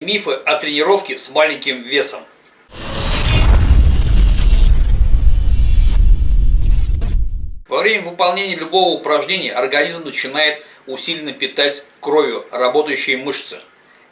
Мифы о тренировке с маленьким весом. Во время выполнения любого упражнения организм начинает усиленно питать кровью работающие мышцы.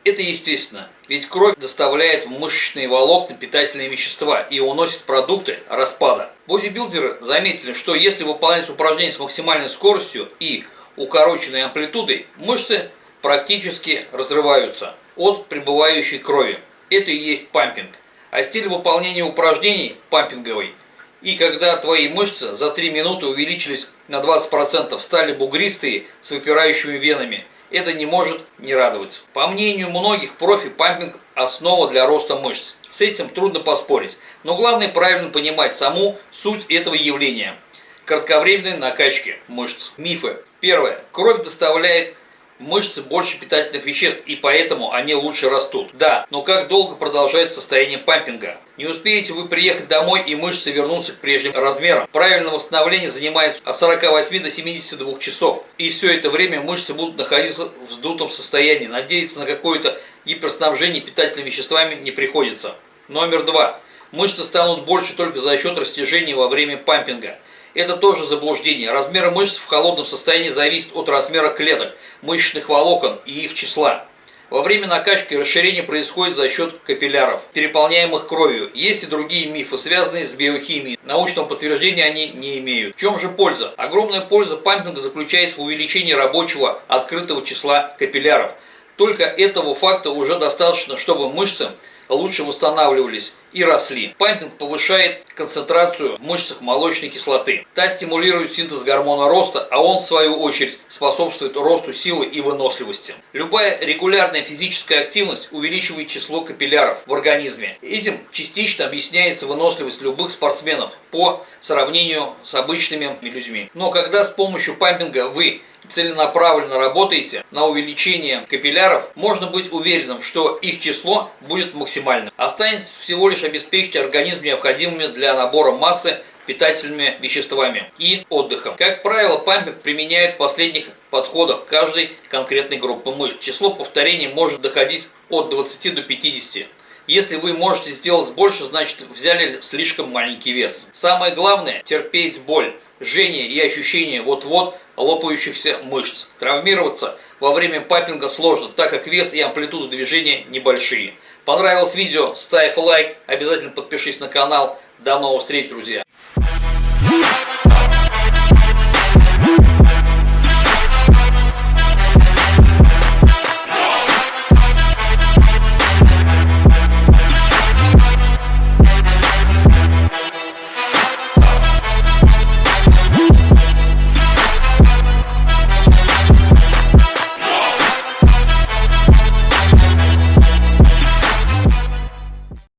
Это естественно, ведь кровь доставляет в мышечные волокна питательные вещества и уносит продукты распада. Бодибилдеры заметили, что если выполнять упражнения с максимальной скоростью и укороченной амплитудой, мышцы практически разрываются от прибывающей крови. Это и есть пампинг. А стиль выполнения упражнений пампинговый. И когда твои мышцы за 3 минуты увеличились на 20%, стали бугристые с выпирающими венами – это не может не радовать. По мнению многих профи, пампинг – основа для роста мышц. С этим трудно поспорить. Но главное правильно понимать саму суть этого явления. Кратковременной накачки мышц. Мифы. Первое. Кровь доставляет мышцы больше питательных веществ, и поэтому они лучше растут. Да, но как долго продолжает состояние пампинга? Не успеете вы приехать домой и мышцы вернутся к прежним размерам. Правильное восстановление занимает от 48 до 72 часов. И все это время мышцы будут находиться в вздутом состоянии. Надеяться на какое-то гиперснабжение питательными веществами не приходится. Номер два. Мышцы станут больше только за счет растяжения во время пампинга. Это тоже заблуждение. Размер мышц в холодном состоянии зависит от размера клеток, мышечных волокон и их числа. Во время накачки расширение происходит за счет капилляров, переполняемых кровью. Есть и другие мифы, связанные с биохимией. Научного подтверждения они не имеют. В чем же польза? Огромная польза пампинга заключается в увеличении рабочего открытого числа капилляров. Только этого факта уже достаточно, чтобы мышцы лучше восстанавливались и росли. Пампинг повышает концентрацию в мышцах молочной кислоты. Та стимулирует синтез гормона роста, а он в свою очередь способствует росту силы и выносливости. Любая регулярная физическая активность увеличивает число капилляров в организме. Этим частично объясняется выносливость любых спортсменов по сравнению с обычными людьми. Но когда с помощью пампинга вы целенаправленно работаете на увеличение капилляров, можно быть уверенным, что их число будет максимальным. Останется всего лишь обеспечить организм необходимыми для набора массы питательными веществами и отдыхом. Как правило, пампинг применяют в последних подходах каждой конкретной группы мышц. Число повторений может доходить от 20 до 50. Если вы можете сделать больше, значит взяли слишком маленький вес. Самое главное – терпеть боль жжение и ощущение вот-вот лопающихся мышц. Травмироваться во время папинга сложно, так как вес и амплитуда движения небольшие. Понравилось видео? Ставь лайк, обязательно подпишись на канал. До новых встреч, друзья!